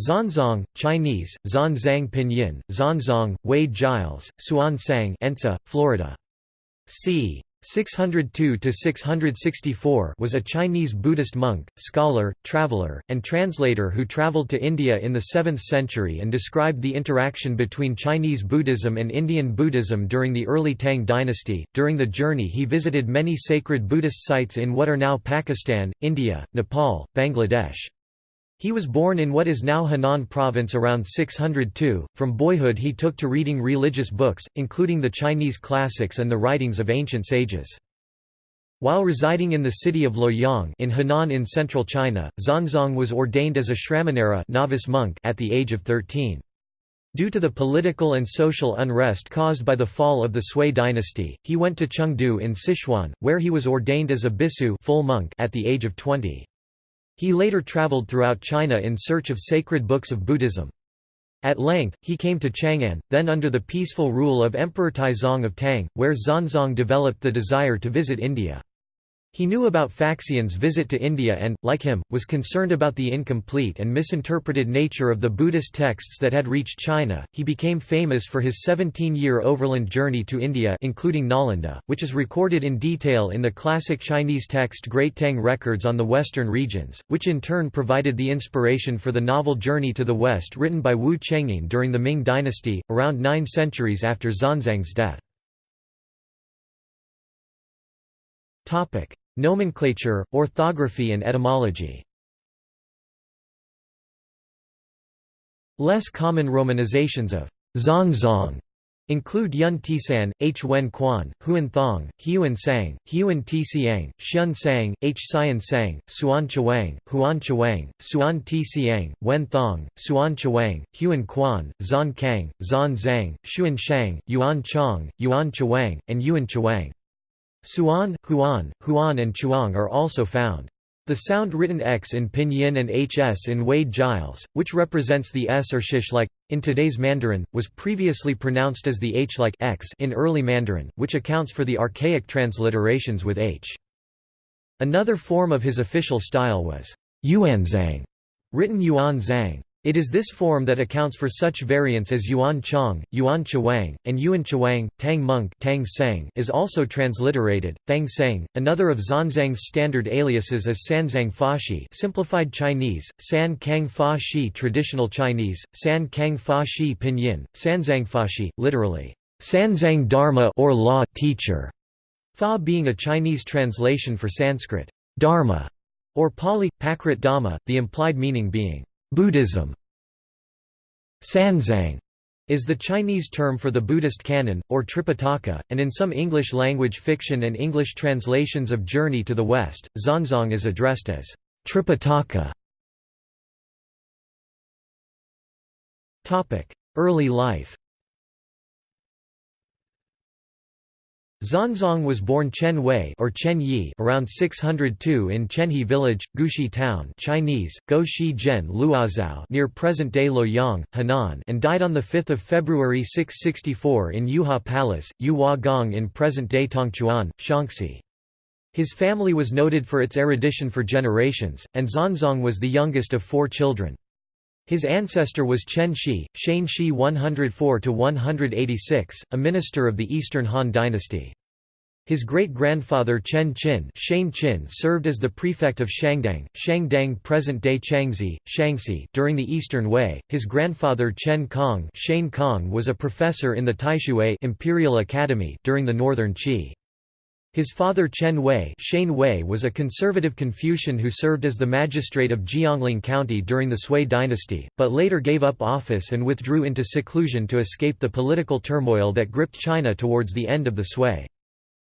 Xuanzang, Chinese, Xuanzang Pinyin, Xuanzang, Wade Giles, Suan Sang Ensa, Florida. c. 602–664 was a Chinese Buddhist monk, scholar, traveller, and translator who travelled to India in the 7th century and described the interaction between Chinese Buddhism and Indian Buddhism during the early Tang dynasty. During the journey he visited many sacred Buddhist sites in what are now Pakistan, India, Nepal, Bangladesh. He was born in what is now Henan province around 602. From boyhood he took to reading religious books, including the Chinese classics and the writings of ancient sages. While residing in the city of Luoyang in Henan in central China, Xuanzang was ordained as a Shramanera novice monk at the age of 13. Due to the political and social unrest caused by the fall of the Sui dynasty, he went to Chengdu in Sichuan, where he was ordained as a bisu full monk at the age of 20. He later traveled throughout China in search of sacred books of Buddhism. At length, he came to Chang'an, then under the peaceful rule of Emperor Taizong of Tang, where Xuanzang developed the desire to visit India. He knew about Faxian's visit to India and, like him, was concerned about the incomplete and misinterpreted nature of the Buddhist texts that had reached China. He became famous for his 17-year overland journey to India including Nalanda, which is recorded in detail in the classic Chinese text Great Tang Records on the Western regions, which in turn provided the inspiration for the novel Journey to the West written by Wu Cheng'en during the Ming dynasty, around nine centuries after Xuanzang's death. Nomenclature, orthography and etymology Less common romanizations of Xuanzang include Yun Tisan, H. Wen Quan, Huan Thong, Huan Sang, Huan Tsiang, Xian Sang, H. Xian Sang, Suan Chawang, Huan Chawang, Suan Tsiang, Wen Thong, Suan Chawang, Huan Quan, Zan Kang, Zan Zhang, Xuan Shang, Yuan Chong, Yuan Chawang, and Yuan Chawang. Suan, Huan, Huan and Chuang are also found. The sound written X in Pinyin and HS in Wade Giles, which represents the S or shish like, in today's Mandarin, was previously pronounced as the H like X in early Mandarin, which accounts for the archaic transliterations with H. Another form of his official style was Yuanzang, written Yuan Zhang. It is this form that accounts for such variants as Yuan Chong, Yuan Chawang, and Yuan Chawang. Tang Monk Tang Sang is also transliterated. Thang Sang. another of Xuanzang's standard aliases is Sanzang Fashi, simplified Chinese, San Kang Fa Shi traditional Chinese, San Kang Fa Shi pinyin, Sanzang Fashi, literally Sanzang Dharma or law teacher. Fa being a Chinese translation for Sanskrit Dharma or Pali Prakrit Dhamma, the implied meaning being Buddhism Sanzang is the Chinese term for the Buddhist canon, or Tripitaka, and in some English-language fiction and English translations of Journey to the West, Xuanzang is addressed as Tripitaka. Early life Xuanzang was born Chen Wei or Chen Yi around 602 in Chenhe village, Gushi town Chinese, Go Shi Zhen Luozhao near present-day Luoyang, Henan and died on 5 February 664 in Yuhua Palace, Yuhua Gong in present-day Tongchuan, Shaanxi. His family was noted for its erudition for generations, and Xuanzang was the youngest of four children. His ancestor was Chen Shi, Shane Shi 104–186, a minister of the Eastern Han dynasty. His great-grandfather Chen Qin, Shane Qin served as the prefect of Shangdang, Shangdang present-day Changzi, Shaanxi during the Eastern Wei. His grandfather Chen Kong, Shane Kong was a professor in the Taishui Imperial Academy during the Northern Qi. His father Chen Wei, Shane Wei was a conservative Confucian who served as the magistrate of Jiangling County during the Sui dynasty, but later gave up office and withdrew into seclusion to escape the political turmoil that gripped China towards the end of the Sui.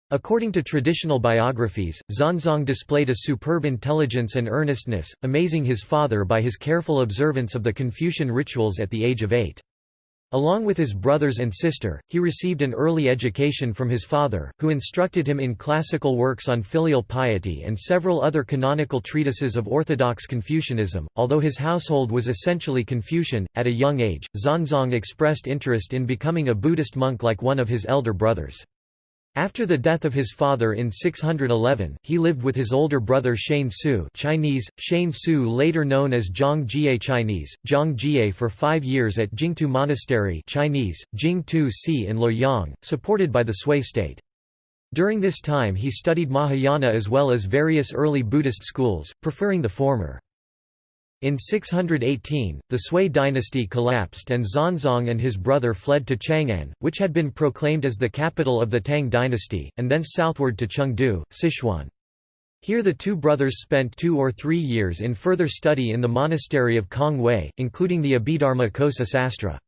According to traditional biographies, Xuanzang displayed a superb intelligence and earnestness, amazing his father by his careful observance of the Confucian rituals at the age of eight. Along with his brothers and sister, he received an early education from his father, who instructed him in classical works on filial piety and several other canonical treatises of orthodox Confucianism. Although his household was essentially Confucian, at a young age, Xuanzang expressed interest in becoming a Buddhist monk like one of his elder brothers. After the death of his father in 611, he lived with his older brother Shane Su Chinese, Shane Su later known as Zhang Jie Chinese, Zhang Jie for five years at Jingtu Monastery Chinese, Jingtu Si in Luoyang, supported by the Sui state. During this time he studied Mahayana as well as various early Buddhist schools, preferring the former. In 618, the Sui dynasty collapsed and Xuanzang and his brother fled to Chang'an, which had been proclaimed as the capital of the Tang dynasty, and thence southward to Chengdu, Sichuan. Here the two brothers spent two or three years in further study in the monastery of Kong Wei, including the Abhidharma Kosa Sastra.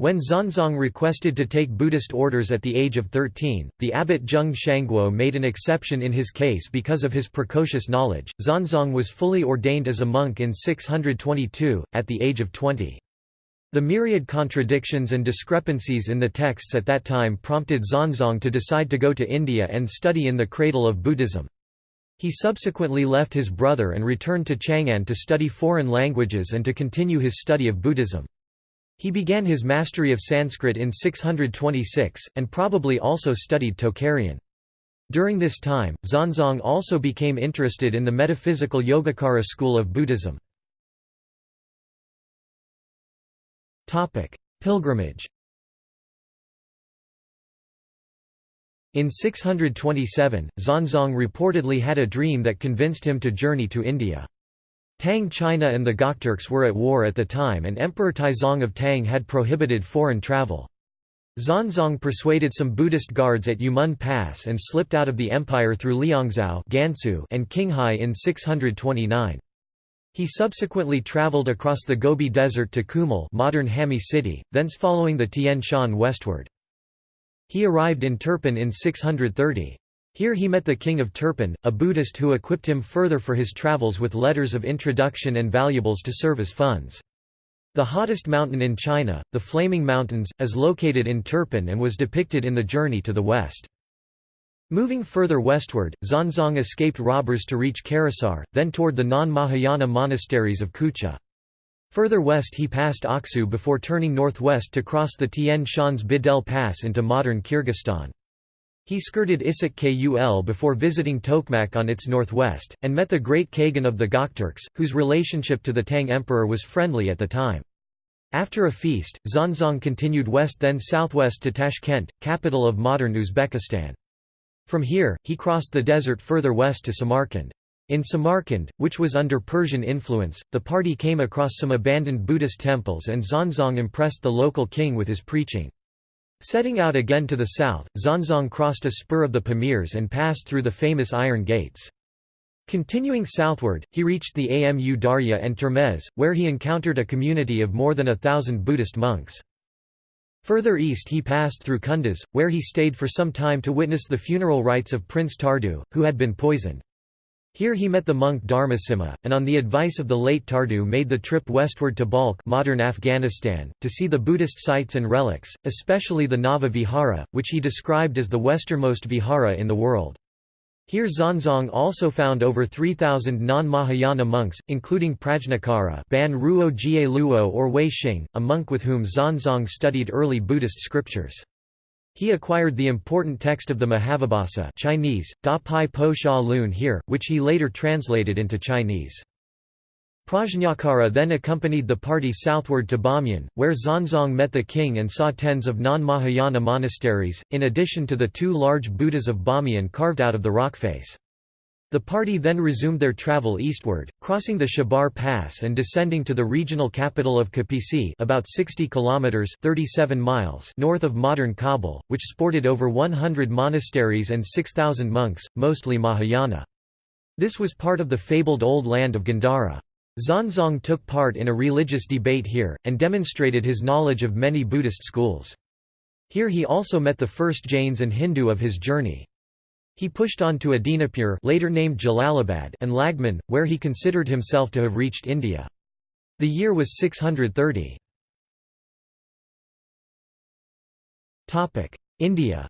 When Xuanzang requested to take Buddhist orders at the age of 13, the abbot Zheng Shangguo made an exception in his case because of his precocious knowledge. Xuanzang was fully ordained as a monk in 622, at the age of 20. The myriad contradictions and discrepancies in the texts at that time prompted Xuanzang to decide to go to India and study in the cradle of Buddhism. He subsequently left his brother and returned to Chang'an to study foreign languages and to continue his study of Buddhism. He began his mastery of Sanskrit in 626, and probably also studied Tocharian. During this time, Xuanzang also became interested in the metaphysical Yogacara school of Buddhism. Pilgrimage In 627, Xuanzang reportedly had a dream that convinced him to journey to India. Tang China and the Gokturks were at war at the time and Emperor Taizong of Tang had prohibited foreign travel. Xuanzang persuaded some Buddhist guards at Yumen Pass and slipped out of the empire through Liangzhou Gansu and Qinghai in 629. He subsequently traveled across the Gobi Desert to Kumul modern Hami city, thence following the Tian Shan westward. He arrived in Turpan in 630. Here he met the king of Turpan, a Buddhist who equipped him further for his travels with letters of introduction and valuables to serve as funds. The hottest mountain in China, the Flaming Mountains, is located in Turpan and was depicted in the journey to the west. Moving further westward, Xuanzang escaped robbers to reach Karasahr, then toward the non-Mahayana monasteries of Kucha. Further west he passed Aksu before turning northwest to cross the Tian Shan's Bedel Pass into modern Kyrgyzstan. He skirted Issyk Kul before visiting Tokmak on its northwest, and met the great Kagan of the Gokturks, whose relationship to the Tang emperor was friendly at the time. After a feast, Xuanzang continued west then southwest to Tashkent, capital of modern Uzbekistan. From here, he crossed the desert further west to Samarkand. In Samarkand, which was under Persian influence, the party came across some abandoned Buddhist temples and Xuanzang impressed the local king with his preaching. Setting out again to the south, Xuanzang crossed a spur of the Pamirs and passed through the famous Iron Gates. Continuing southward, he reached the Amu Darya and Termez, where he encountered a community of more than a thousand Buddhist monks. Further east he passed through Kunduz, where he stayed for some time to witness the funeral rites of Prince Tardu, who had been poisoned. Here he met the monk Dharmasimha, and on the advice of the late Tardu made the trip westward to Balkh modern Afghanistan, to see the Buddhist sites and relics, especially the Nava Vihara, which he described as the westernmost vihara in the world. Here Xuanzang also found over 3,000 non-Mahayana monks, including Prajnakara Ban Ruo Jie Luo or Wei Xing, a monk with whom Xuanzang studied early Buddhist scriptures. He acquired the important text of the Mahavibhasa Chinese, Da Pai Po Sha Lun here, which he later translated into Chinese. Prajnakara then accompanied the party southward to Bamyan, where Xuanzang met the king and saw tens of non-Mahayana monasteries, in addition to the two large Buddhas of Bamyan carved out of the rock face. The party then resumed their travel eastward, crossing the Shibar Pass and descending to the regional capital of Kapisi about 60 kilometers 37 miles north of modern Kabul, which sported over 100 monasteries and 6,000 monks, mostly Mahayana. This was part of the fabled Old Land of Gandhara. Xuanzang took part in a religious debate here, and demonstrated his knowledge of many Buddhist schools. Here he also met the first Jains and Hindu of his journey. He pushed on to Adinapur later named Jalalabad and Laghman, where he considered himself to have reached India. The year was 630. India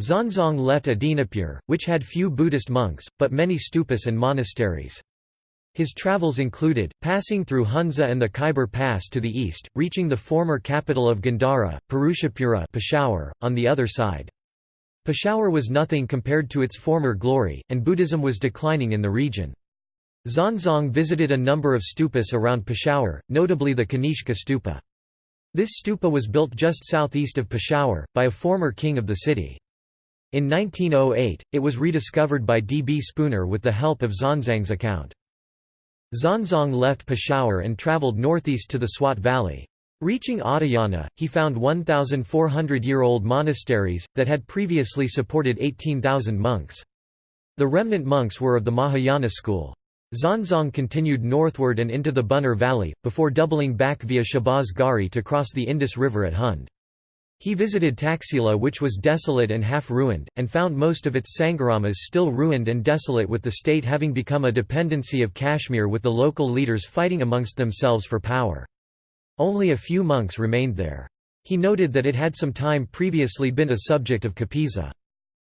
Xuanzang left Adinapur, which had few Buddhist monks, but many stupas and monasteries. His travels included, passing through Hunza and the Khyber Pass to the east, reaching the former capital of Gandhara, Purushapura Peshawar, on the other side. Peshawar was nothing compared to its former glory, and Buddhism was declining in the region. Xuanzang visited a number of stupas around Peshawar, notably the Kanishka stupa. This stupa was built just southeast of Peshawar, by a former king of the city. In 1908, it was rediscovered by D. B. Spooner with the help of Xuanzang's account. Xuanzang left Peshawar and travelled northeast to the Swat Valley. Reaching Adayana, he found 1,400-year-old monasteries, that had previously supported 18,000 monks. The remnant monks were of the Mahayana school. Xuanzang continued northward and into the Buner Valley, before doubling back via Shahbaz Garhi to cross the Indus River at Hund. He visited Taxila which was desolate and half-ruined, and found most of its sangharamas still ruined and desolate with the state having become a dependency of Kashmir with the local leaders fighting amongst themselves for power. Only a few monks remained there. He noted that it had some time previously been a subject of Kapisa.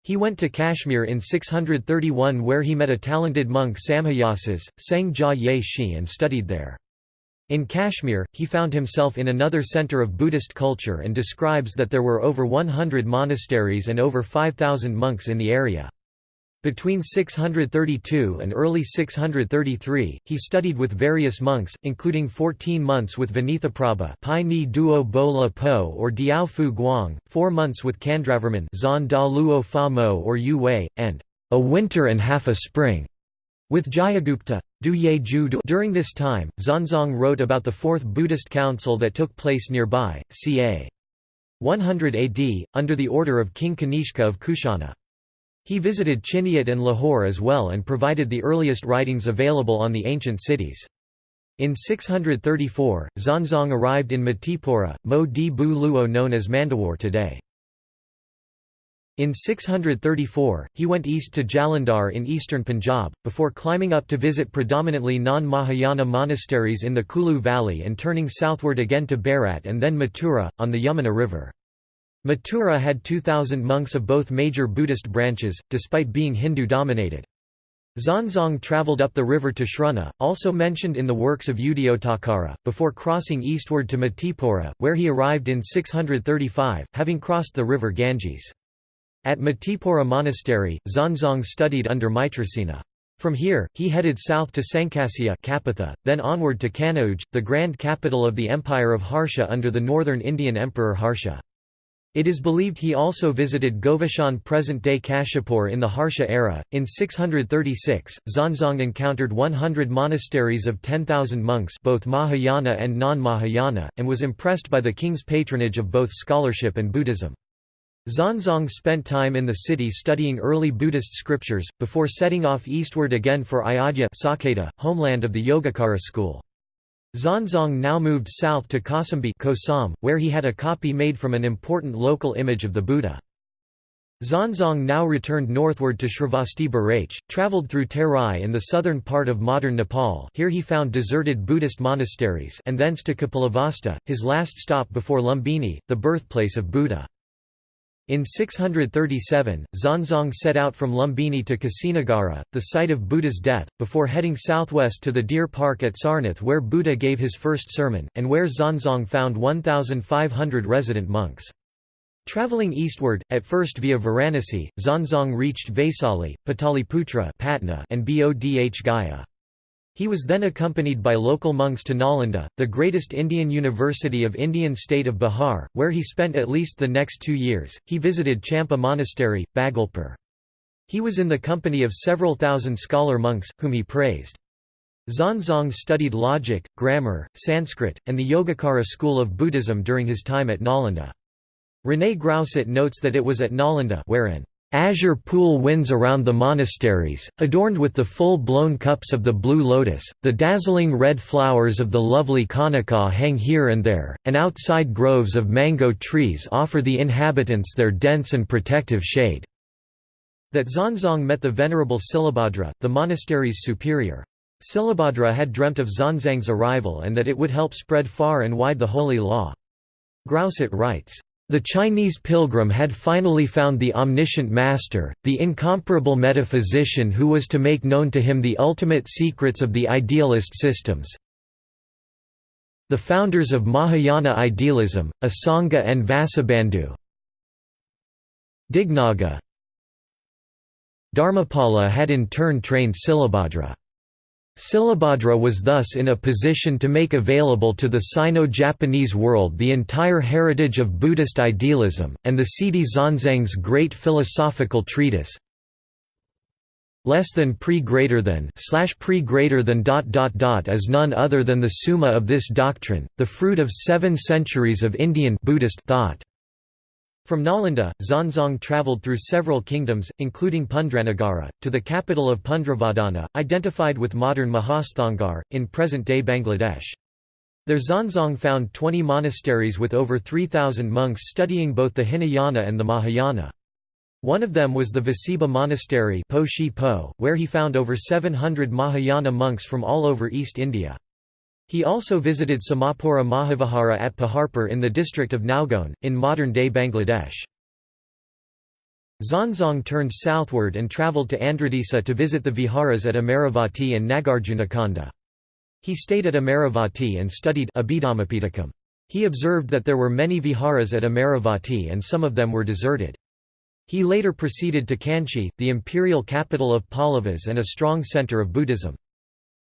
He went to Kashmir in 631 where he met a talented monk Samhayasis, Sang Ye Shi and studied there. In Kashmir, he found himself in another center of Buddhist culture and describes that there were over 100 monasteries and over 5,000 monks in the area. Between 632 and early 633, he studied with various monks, including 14 months with Vinitaprabha Pai Ni Duo Bo Po or Diao Fu Guang, 4 months with Candravarman Zon Da Luo Fa Mo or Yu Wei, and a winter and half a spring with Jayagupta. During this time, Xuanzang wrote about the Fourth Buddhist Council that took place nearby, ca. 100 AD, under the order of King Kanishka of Kushana. He visited Chiniot and Lahore as well and provided the earliest writings available on the ancient cities. In 634, Xuanzang arrived in Matipura, Mo di Bu Luo known as Mandawar today. In 634, he went east to Jalandhar in eastern Punjab, before climbing up to visit predominantly non-Mahayana monasteries in the Kulu valley and turning southward again to Bharat and then Mathura, on the Yamuna River. Mathura had 2,000 monks of both major Buddhist branches, despite being Hindu-dominated. Xuanzang travelled up the river to Shruna, also mentioned in the works of Udayottakara, before crossing eastward to Matipura, where he arrived in 635, having crossed the river Ganges. At Matipura Monastery, Xuanzang studied under Maitrasena. From here, he headed south to Sankasya Kapitha, then onward to Kanauj, the grand capital of the Empire of Harsha under the northern Indian Emperor Harsha. It is believed he also visited Govashan present-day Kashipur in the Harsha era. In 636, Xuanzang encountered 100 monasteries of 10,000 monks both Mahayana and non-Mahayana, and was impressed by the king's patronage of both scholarship and Buddhism. Xuanzang spent time in the city studying early Buddhist scriptures, before setting off eastward again for Ayodhya Saketa, homeland of the Yogacara school. Xuanzang now moved south to Kosambi where he had a copy made from an important local image of the Buddha. Xuanzang now returned northward to Shravasti Barach, travelled through Terai in the southern part of modern Nepal here he found deserted Buddhist monasteries and thence to Kapilavastu, his last stop before Lumbini, the birthplace of Buddha. In 637, Xuanzang set out from Lumbini to Kusinagara, the site of Buddha's death, before heading southwest to the deer park at Sarnath where Buddha gave his first sermon, and where Xuanzang found 1,500 resident monks. Traveling eastward, at first via Varanasi, Xuanzang reached Vaisali, Pataliputra and Bodh Gaya. He was then accompanied by local monks to Nalanda, the greatest Indian university of Indian state of Bihar, where he spent at least the next two years. He visited Champa Monastery, Bhagalpur. He was in the company of several thousand scholar monks, whom he praised. Xuanzang studied logic, grammar, Sanskrit, and the Yogacara school of Buddhism during his time at Nalanda. René Grousset notes that it was at Nalanda where an azure pool winds around the monasteries, adorned with the full-blown cups of the blue lotus, the dazzling red flowers of the lovely Kanaka hang here and there, and outside groves of mango trees offer the inhabitants their dense and protective shade." That Xuanzang met the venerable Silabhadra, the monastery's superior. Silabhadra had dreamt of Xuanzang's arrival and that it would help spread far and wide the holy law. Grousset writes, The Chinese pilgrim had finally found the omniscient master, the incomparable metaphysician who was to make known to him the ultimate secrets of the idealist systems. The founders of Mahayana idealism, Asanga and Vasubandhu Dignaga Dharmapala had in turn trained Silabhadra. Silabhadra was thus in a position to make available to the Sino-Japanese world the entire heritage of Buddhist idealism, and the Siddhi Xuanzang's great philosophical treatise less than pre greater than slash pre greater than dot dot dot is none other than the summa of this doctrine, the fruit of seven centuries of Indian Buddhist thought. From Nalanda, Xuanzang travelled through several kingdoms, including Pundranagarha, to the capital of Pundravardhana, identified with modern Mahasthangarh, in present-day Bangladesh. There Xuanzang found 20 monasteries with over 3,000 monks studying both the Hinayana and the Mahayana. One of them was the Vasiba Monastery where he found over 700 Mahayana monks from all over East India. He also visited Somapura Mahavihara at Paharpur in the district of Nowgone, in modern-day Bangladesh. Xuanzang turned southward and travelled to Andhradesa to visit the viharas at Amaravati and Nagarjunakonda. He stayed at Amaravati and studied Abhidhammapitakam. He observed that there were many viharas at Amaravati and some of them were deserted. He later proceeded to Kanchi, the imperial capital of Pallavas and a strong centre of Buddhism.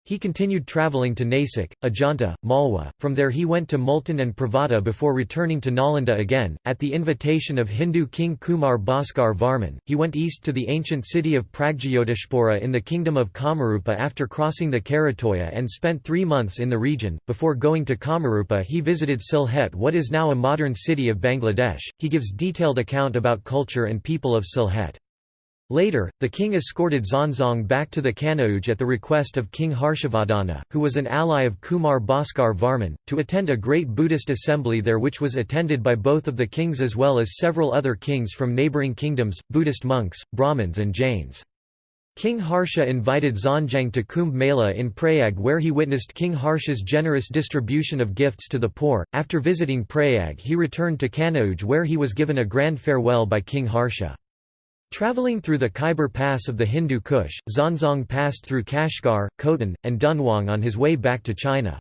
He continued travelling to Nasik, Ajanta, Malwa, from there he went to Multan and Pravata before returning to Nalanda again. At the invitation of Hindu king Kumar Bhaskar Varman, he went east to the ancient city of Pragjyotishpura in the kingdom of Kamarupa after crossing the Karatoya and spent three months in the region. Before going to Kamarupa, he visited Sylhet, what is now a modern city of Bangladesh. He gives detailed account about culture and people of Sylhet. Later, the king escorted Xuanzang back to the Kanauj at the request of King Harshavardhana, who was an ally of Kumar Bhaskar Varman, to attend a great Buddhist assembly there which was attended by both of the kings as well as several other kings from neighbouring kingdoms, Buddhist monks, Brahmins and Jains. King Harsha invited Xuanzang to Kumbh Mela in Prayag where he witnessed King Harsha's generous distribution of gifts to the poor. After visiting Prayag he returned to Kanauj where he was given a grand farewell by King Harsha. Traveling through the Khyber Pass of the Hindu Kush, Xuanzang passed through Kashgar, Khotan, and Dunhuang on his way back to China.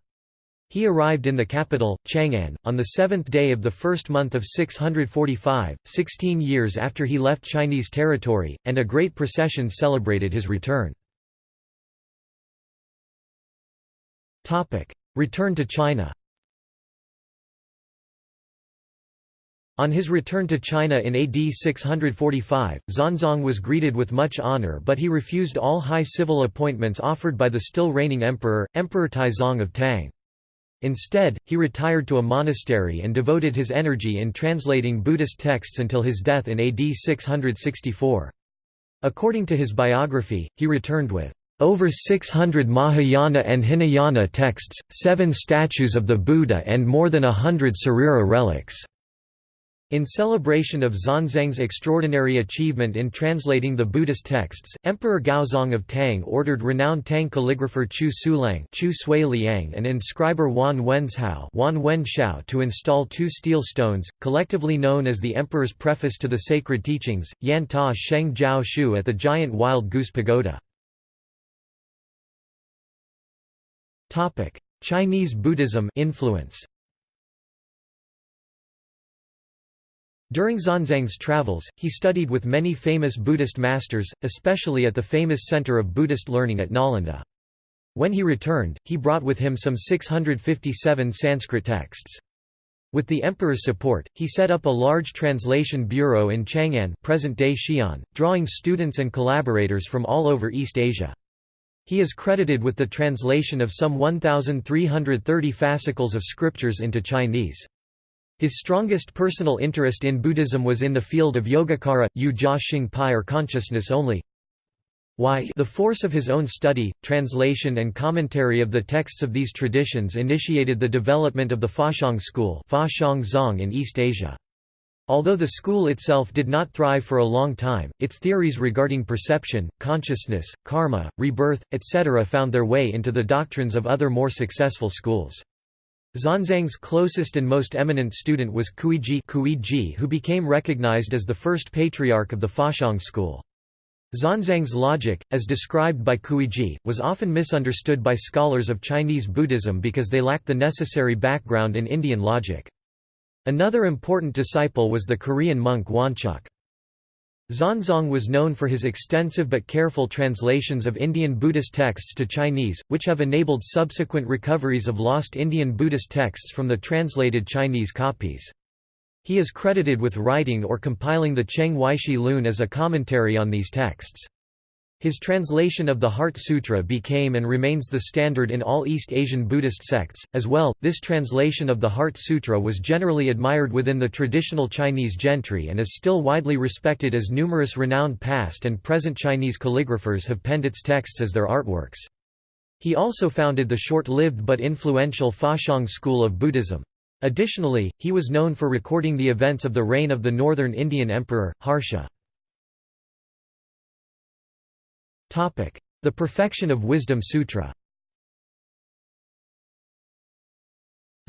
He arrived in the capital, Chang'an, on the seventh day of the first month of 645, 16 years after he left Chinese territory, and a great procession celebrated his return. Return to China On his return to China in AD 645, Xuanzang was greeted with much honor but he refused all high civil appointments offered by the still reigning emperor, Emperor Taizong of Tang. Instead, he retired to a monastery and devoted his energy in translating Buddhist texts until his death in AD 664. According to his biography, he returned with over 600 Mahayana and Hinayana texts, seven statues of the Buddha and more than a hundred Sarira relics. In celebration of Xuanzang's extraordinary achievement in translating the Buddhist texts, Emperor Gaozong of Tang ordered renowned Tang calligrapher Chu Sulang Chu Sui Liang and inscriber Wan Wenzhao Wan Wenshao to install two steel stones, collectively known as the Emperor's Preface to the Sacred Teachings, Yan Ta Sheng Jiao Shu at the giant Wild Goose Pagoda. Chinese Buddhism influence During Xuanzang's travels, he studied with many famous Buddhist masters, especially at the famous center of Buddhist learning at Nalanda. When he returned, he brought with him some 657 Sanskrit texts. With the emperor's support, he set up a large translation bureau in Chang'an present-day Xi'an, drawing students and collaborators from all over East Asia. He is credited with the translation of some 1,330 fascicles of scriptures into Chinese. His strongest personal interest in Buddhism was in the field of Yogacara, Yu Jia Xing Pai or consciousness only. Why the force of his own study, translation and commentary of the texts of these traditions initiated the development of the Faxiang school in East Asia. Although the school itself did not thrive for a long time, its theories regarding perception, consciousness, karma, rebirth, etc. found their way into the doctrines of other more successful schools. Xuanzang's closest and most eminent student was Cuiji Kuiji who became recognized as the first patriarch of the Faxiang school. Xuanzang's logic, as described by Kuiji, was often misunderstood by scholars of Chinese Buddhism because they lacked the necessary background in Indian logic. Another important disciple was the Korean monk Wonchuk. Xuanzang was known for his extensive but careful translations of Indian Buddhist texts to Chinese, which have enabled subsequent recoveries of lost Indian Buddhist texts from the translated Chinese copies. He is credited with writing or compiling the Cheng Weishi Lun as a commentary on these texts. His translation of the Heart Sutra became and remains the standard in all East Asian Buddhist sects. As well, this translation of the Heart Sutra was generally admired within the traditional Chinese gentry and is still widely respected as numerous renowned past and present Chinese calligraphers have penned its texts as their artworks. He also founded the short-lived but influential Faxiang school of Buddhism. Additionally, he was known for recording the events of the reign of the northern Indian emperor, Harsha. The Perfection of Wisdom Sutra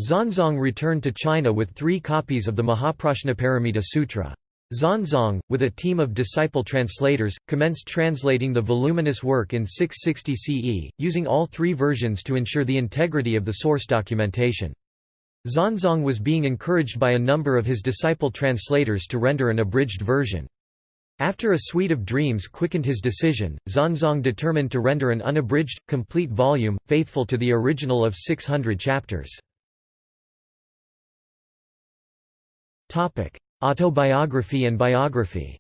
Xuanzang returned to China with three copies of the Mahaprajnaparamita Sutra. Xuanzang, with a team of disciple translators, commenced translating the voluminous work in 660 CE, using all three versions to ensure the integrity of the source documentation. Xuanzang was being encouraged by a number of his disciple translators to render an abridged version. After a suite of dreams quickened his decision, Xuanzang determined to render an unabridged, complete volume, faithful to the original of 600 chapters. Autobiography and biography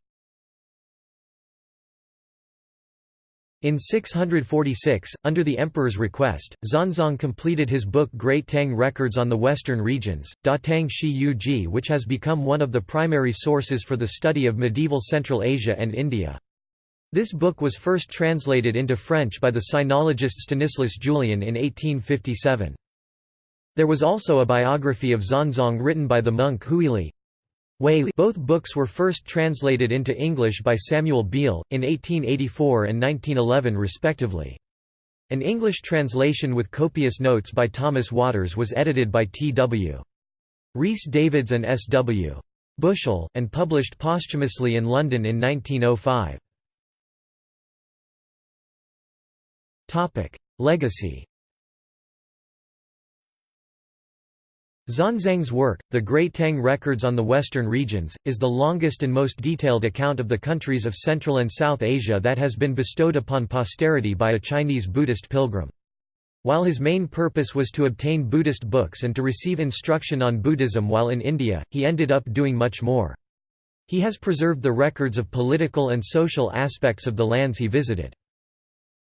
In 646, under the emperor's request, Xuanzang completed his book Great Tang Records on the Western Regions, Da Tang Shi Yu Ji which has become one of the primary sources for the study of medieval Central Asia and India. This book was first translated into French by the sinologist Stanislas Julien in 1857. There was also a biography of Xuanzang written by the monk Huili, both books were first translated into English by Samuel Beal, in 1884 and 1911 respectively. An English translation with copious notes by Thomas Watters was edited by T. W. Rhys Davids and S. W. Bushell, and published posthumously in London in 1905. Legacy Xuanzang's work, The Great Tang Records on the Western Regions, is the longest and most detailed account of the countries of Central and South Asia that has been bestowed upon posterity by a Chinese Buddhist pilgrim. While his main purpose was to obtain Buddhist books and to receive instruction on Buddhism while in India, he ended up doing much more. He has preserved the records of political and social aspects of the lands he visited.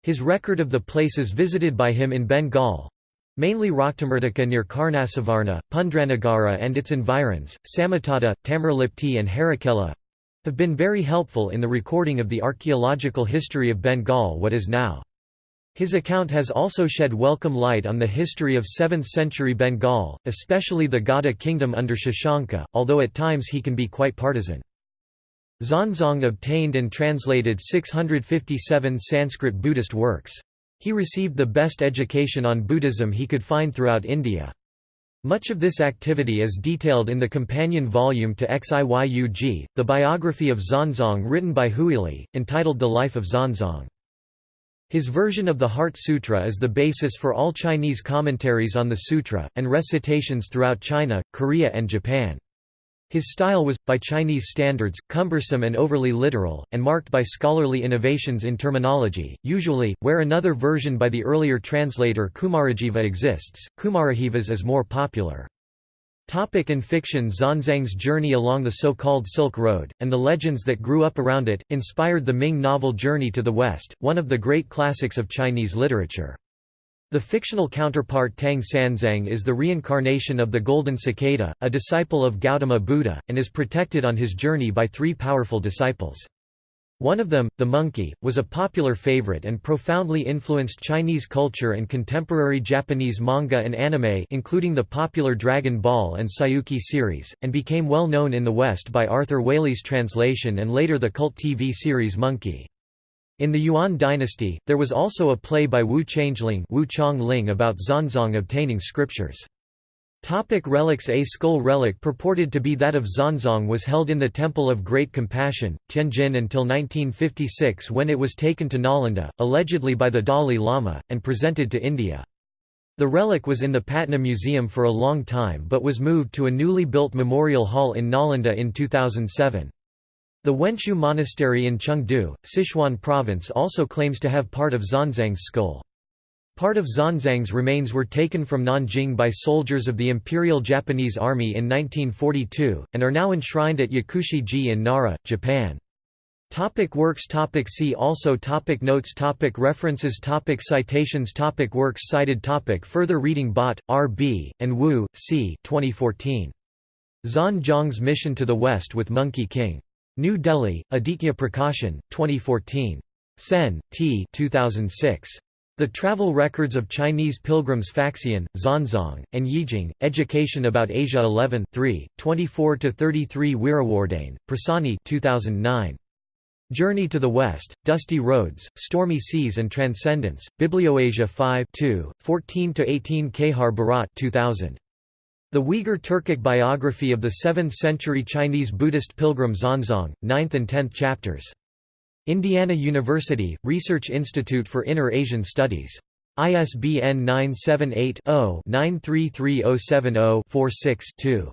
His record of the places visited by him in Bengal, Mainly Raktamirtika near Karnasuvarna, Pundranagara and its environs, Samatata, Tamralipti and Harikela have been very helpful in the recording of the archaeological history of Bengal what is now. His account has also shed welcome light on the history of 7th-century Bengal, especially the Gauda kingdom under Shashanka, although at times he can be quite partisan. Xuanzang obtained and translated 657 Sanskrit Buddhist works. He received the best education on Buddhism he could find throughout India. Much of this activity is detailed in the companion volume to Xiyug, the biography of Xuanzang written by Huili, entitled The Life of Xuanzang. His version of the Heart Sutra is the basis for all Chinese commentaries on the sutra, and recitations throughout China, Korea and Japan. His style was, by Chinese standards, cumbersome and overly literal, and marked by scholarly innovations in terminology. Usually, where another version by the earlier translator Kumarajiva exists, Kumarajiva's is more popular. Topic in fiction Xuanzang's journey along the so-called Silk Road, and the legends that grew up around it, inspired the Ming novel Journey to the West, one of the great classics of Chinese literature. The fictional counterpart Tang Sanzang is the reincarnation of the Golden Cicada, a disciple of Gautama Buddha, and is protected on his journey by three powerful disciples. One of them, the monkey, was a popular favorite and profoundly influenced Chinese culture and contemporary Japanese manga and anime including the popular Dragon Ball and Saiyuki series, and became well known in the West by Arthur Waley's translation and later the cult TV series Monkey. In the Yuan dynasty, there was also a play by Wu Changling Wu Chongling about Xuanzang obtaining scriptures. Topic relics A skull relic purported to be that of Xuanzang was held in the Temple of Great Compassion, Tianjin until 1956 when it was taken to Nalanda, allegedly by the Dalai Lama, and presented to India. The relic was in the Patna Museum for a long time but was moved to a newly built memorial hall in Nalanda in 2007. The Wenshu Monastery in Chengdu, Sichuan province also claims to have part of Xuanzang's skull. Part of Xuanzang's remains were taken from Nanjing by soldiers of the Imperial Japanese Army in 1942, and are now enshrined at Yakushi-ji in Nara, Japan. Topic works topic See also topic Notes topic References topic Citations topic Works cited topic Further reading Bot, R. B., and Wu, C. 2014. Xuanzang's Mission to the West with Monkey King. New Delhi, Aditya Prakashan, 2014. Sen, T. 2006. The Travel Records of Chinese Pilgrims Faxian, Xuanzang, and Yijing, Education about Asia 11 3, 24–33 Weerawarrdene, Prasani 2009. Journey to the West, Dusty Roads, Stormy Seas and Transcendence, Biblioasia 5 14–18 Kehar Bharat 2000. The Uyghur Turkic biography of the 7th-century Chinese Buddhist pilgrim Xuanzang, 9th and 10th chapters. Indiana University, Research Institute for Inner Asian Studies. ISBN 978-0-933070-46-2.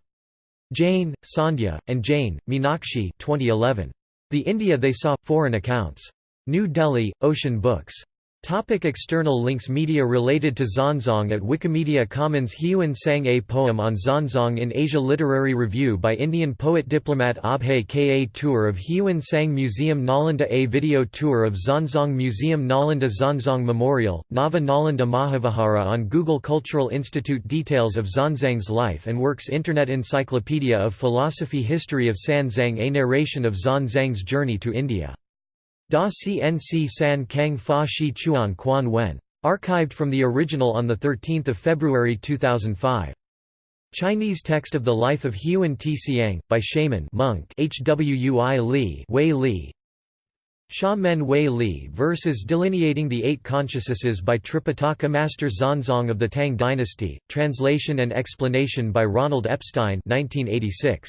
Jain, Sandhya, and Jain, Meenakshi 2011. The India They Saw – Foreign Accounts. New Delhi, Ocean Books. Topic external links Media related to Xuanzang at Wikimedia Commons Hiuen sang A poem on Xuanzang in Asia Literary Review by Indian poet-diplomat Abhay Ka Tour of Hiuen Sang Museum Nalanda A video tour of Xuanzang Museum Nalanda Xuanzang Memorial, Nava Nalanda Mahavihara on Google Cultural Institute Details of Xuanzang's life and works Internet Encyclopedia of Philosophy History of Xuanzang A narration of Xuanzang's journey to India Da CNC San Kang Fa Shi Chuan Quan Wen. Archived from the original on 13 February 2005. Chinese text of the life of Huan Ti Xiang, by Shaman monk Hwui Li Wei Li Sha Men Wei Li verses delineating the eight consciousnesses by Tripitaka Master Xuanzang of the Tang dynasty, translation and explanation by Ronald Epstein 1986.